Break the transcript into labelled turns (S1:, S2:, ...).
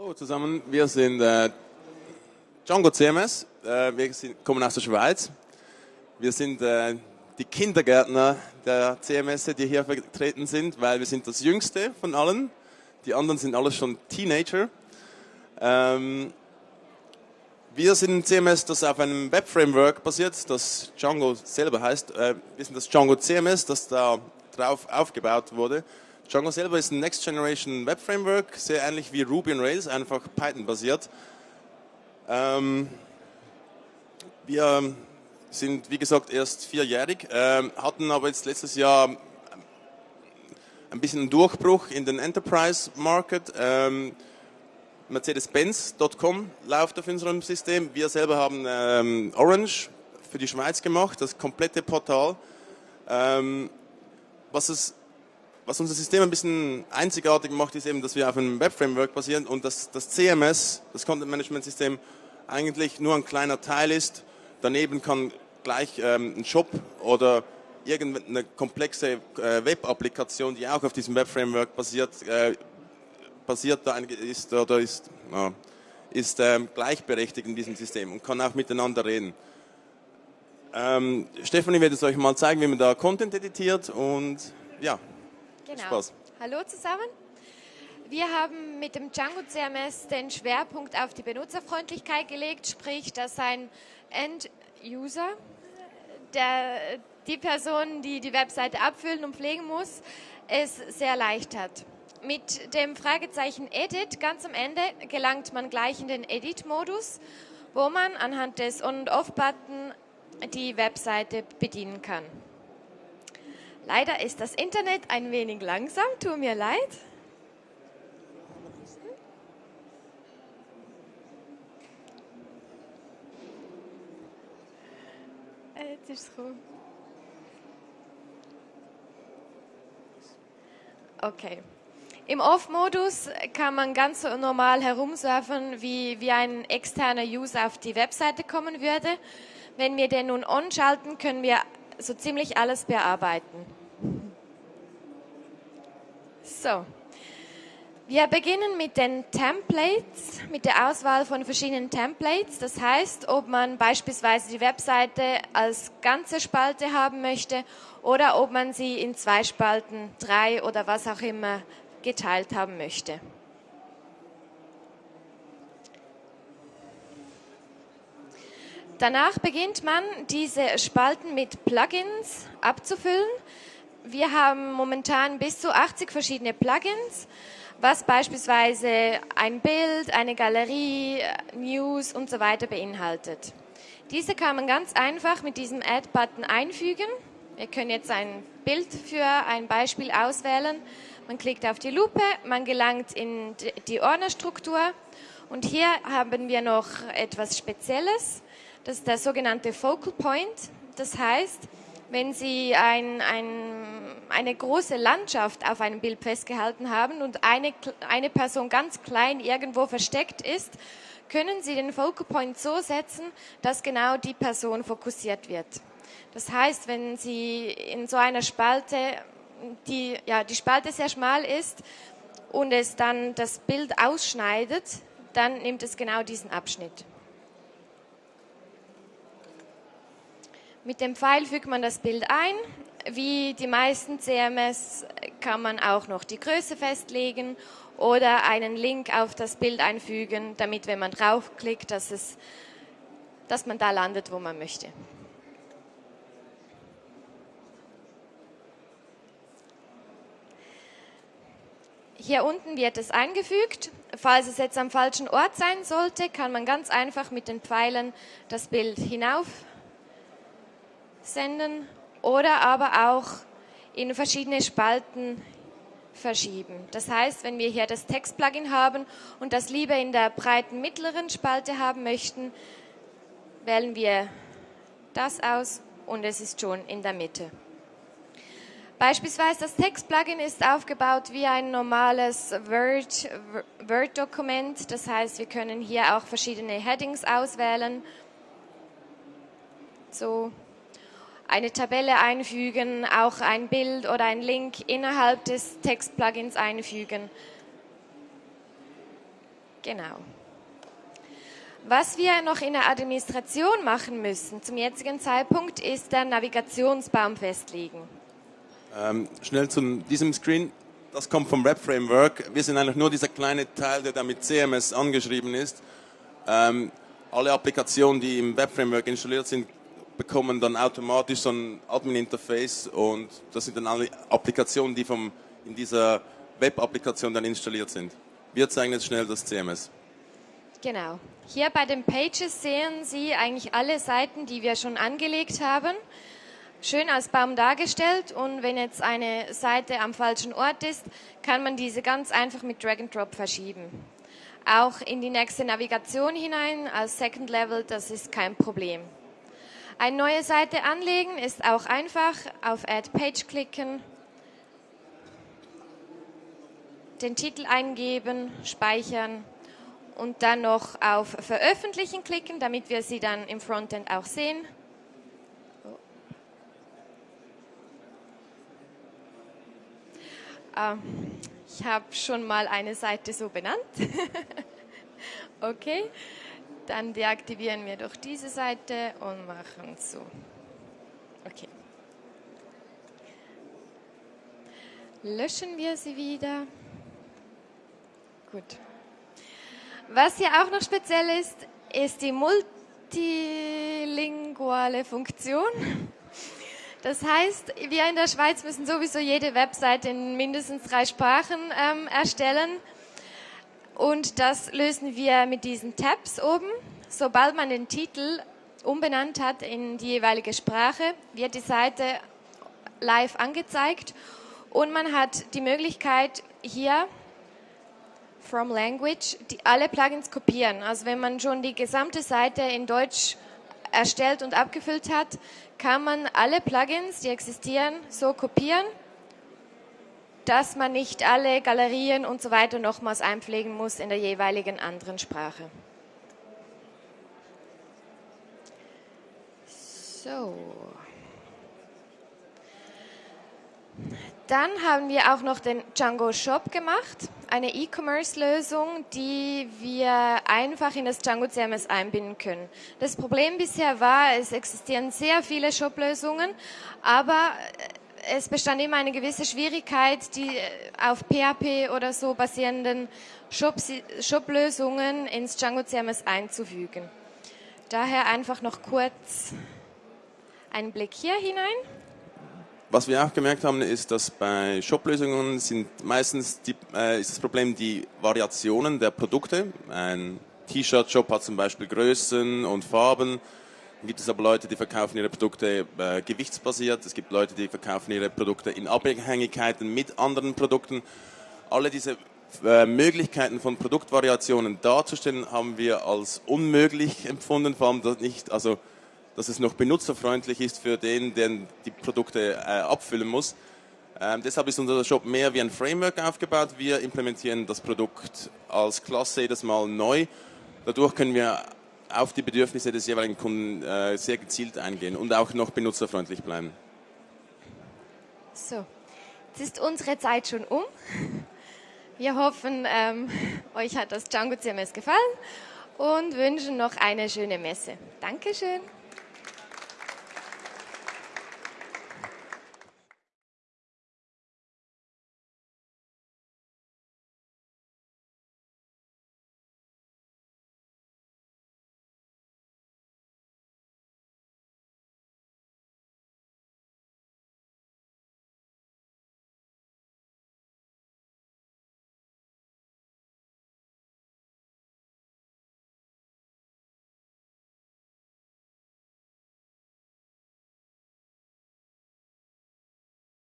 S1: Hallo zusammen, wir sind äh, Django CMS, äh, wir sind, kommen aus der Schweiz. Wir sind äh, die Kindergärtner der CMS, die hier vertreten sind, weil wir sind das jüngste von allen. Die anderen sind alle schon Teenager. Ähm, wir sind ein CMS, das auf einem Web-Framework basiert, das Django selber heißt. Äh, wir sind das Django CMS, das da drauf aufgebaut wurde. Django selber ist ein Next Generation Web Framework, sehr ähnlich wie Ruby on Rails, einfach Python basiert. Ähm, wir sind, wie gesagt, erst vierjährig, äh, hatten aber jetzt letztes Jahr ein bisschen einen Durchbruch in den Enterprise Market. Ähm, Mercedes-Benz.com läuft auf unserem System. Wir selber haben ähm, Orange für die Schweiz gemacht, das komplette Portal. Ähm, was es was unser System ein bisschen einzigartig macht, ist eben, dass wir auf einem Web-Framework basieren und dass das CMS, das Content-Management-System, eigentlich nur ein kleiner Teil ist. Daneben kann gleich ähm, ein Shop oder irgendeine komplexe äh, Web-Applikation, die auch auf diesem Web-Framework basiert, äh, basiert da ist oder ist, äh, ist ähm, gleichberechtigt in diesem System und kann auch miteinander reden. Ähm, Stefanie wird es euch mal zeigen, wie man da Content editiert und ja.
S2: Genau. Spaß. Hallo zusammen. Wir haben mit dem Django CMS den Schwerpunkt auf die Benutzerfreundlichkeit gelegt, sprich, dass ein End-User, der, die Person, die die Webseite abfüllen und pflegen muss, es sehr leicht hat. Mit dem Fragezeichen Edit ganz am Ende gelangt man gleich in den Edit-Modus, wo man anhand des On- und Off-Button die Webseite bedienen kann. Leider ist das Internet ein wenig langsam, tut mir leid. Äh, jetzt ist es Okay. Im Off-Modus kann man ganz normal herumsurfen, wie, wie ein externer User auf die Webseite kommen würde. Wenn wir den nun on schalten, können wir so ziemlich alles bearbeiten. So. Wir beginnen mit den Templates, mit der Auswahl von verschiedenen Templates. Das heißt, ob man beispielsweise die Webseite als ganze Spalte haben möchte oder ob man sie in zwei Spalten, drei oder was auch immer geteilt haben möchte. Danach beginnt man, diese Spalten mit Plugins abzufüllen wir haben momentan bis zu 80 verschiedene Plugins, was beispielsweise ein Bild, eine Galerie, News und so weiter beinhaltet. Diese kann man ganz einfach mit diesem Add-Button einfügen. Wir können jetzt ein Bild für ein Beispiel auswählen. Man klickt auf die Lupe, man gelangt in die Ordnerstruktur und hier haben wir noch etwas Spezielles. Das ist der sogenannte Focal Point. Das heißt, wenn Sie ein, ein, eine große Landschaft auf einem Bild festgehalten haben und eine, eine Person ganz klein irgendwo versteckt ist, können Sie den Focal Point so setzen, dass genau die Person fokussiert wird. Das heißt, wenn Sie in so einer Spalte, die, ja, die Spalte sehr schmal ist und es dann das Bild ausschneidet, dann nimmt es genau diesen Abschnitt. Mit dem Pfeil fügt man das Bild ein. Wie die meisten CMS kann man auch noch die Größe festlegen oder einen Link auf das Bild einfügen, damit, wenn man draufklickt, dass, es, dass man da landet, wo man möchte. Hier unten wird es eingefügt. Falls es jetzt am falschen Ort sein sollte, kann man ganz einfach mit den Pfeilen das Bild hinauf senden oder aber auch in verschiedene Spalten verschieben. Das heißt, wenn wir hier das Text-Plugin haben und das lieber in der breiten mittleren Spalte haben möchten, wählen wir das aus und es ist schon in der Mitte. Beispielsweise das Text-Plugin ist aufgebaut wie ein normales Word-Dokument. Word das heißt, wir können hier auch verschiedene Headings auswählen. So eine Tabelle einfügen, auch ein Bild oder ein Link innerhalb des Text-Plugins einfügen. Genau. Was wir noch in der Administration machen müssen zum jetzigen Zeitpunkt, ist der Navigationsbaum festlegen.
S1: Ähm, schnell zu diesem Screen. Das kommt vom Web Framework. Wir sind eigentlich nur dieser kleine Teil, der da mit CMS angeschrieben ist. Ähm, alle Applikationen, die im Web Framework installiert sind, bekommen dann automatisch so ein Admin-Interface und das sind dann alle Applikationen, die vom, in dieser Web-Applikation dann installiert sind. Wir zeigen jetzt schnell das CMS.
S2: Genau. Hier bei den Pages sehen Sie eigentlich alle Seiten, die wir schon angelegt haben. Schön als Baum dargestellt und wenn jetzt eine Seite am falschen Ort ist, kann man diese ganz einfach mit Drag and Drop verschieben. Auch in die nächste Navigation hinein als Second Level, das ist kein Problem. Eine neue Seite anlegen ist auch einfach. Auf Add Page klicken, den Titel eingeben, speichern und dann noch auf Veröffentlichen klicken, damit wir sie dann im Frontend auch sehen. Oh. Ich habe schon mal eine Seite so benannt. okay, dann deaktivieren wir doch diese Seite und machen so. Okay. Löschen wir sie wieder. Gut. Was hier auch noch speziell ist, ist die multilinguale Funktion. Das heißt, wir in der Schweiz müssen sowieso jede Webseite in mindestens drei Sprachen ähm, erstellen. Und das lösen wir mit diesen Tabs oben. Sobald man den Titel umbenannt hat in die jeweilige Sprache, wird die Seite live angezeigt und man hat die Möglichkeit hier from Language die alle Plugins kopieren. Also wenn man schon die gesamte Seite in Deutsch erstellt und abgefüllt hat, kann man alle Plugins, die existieren, so kopieren, dass man nicht alle Galerien und so weiter nochmals einpflegen muss in der jeweiligen anderen Sprache. So. Dann haben wir auch noch den Django Shop gemacht, eine E-Commerce-Lösung, die wir einfach in das Django CMS einbinden können. Das Problem bisher war, es existieren sehr viele Shop-Lösungen, aber es bestand immer eine gewisse Schwierigkeit, die auf PHP oder so basierenden Shop-Lösungen ins Django CMS einzufügen. Daher einfach noch kurz einen Blick hier hinein.
S1: Was wir auch gemerkt haben, ist, dass bei Shop-Lösungen sind meistens die, äh, ist das Problem die Variationen der Produkte. Ein T-Shirt-Shop hat zum Beispiel Größen und Farben. Gibt es aber Leute, die verkaufen ihre Produkte äh, gewichtsbasiert. Es gibt Leute, die verkaufen ihre Produkte in Abhängigkeiten mit anderen Produkten. Alle diese äh, Möglichkeiten von Produktvariationen darzustellen, haben wir als unmöglich empfunden, vor allem das nicht, also dass es noch benutzerfreundlich ist für den, der die Produkte äh, abfüllen muss. Ähm, deshalb ist unser Shop mehr wie ein Framework aufgebaut. Wir implementieren das Produkt als Klasse jedes Mal neu. Dadurch können wir auf die Bedürfnisse des jeweiligen Kunden äh, sehr gezielt eingehen und auch noch benutzerfreundlich bleiben.
S2: So, jetzt ist unsere Zeit schon um. Wir hoffen, ähm, euch hat das Django CMS gefallen und wünschen noch eine schöne Messe. Dankeschön.